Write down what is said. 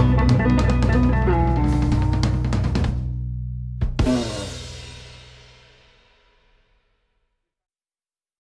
Música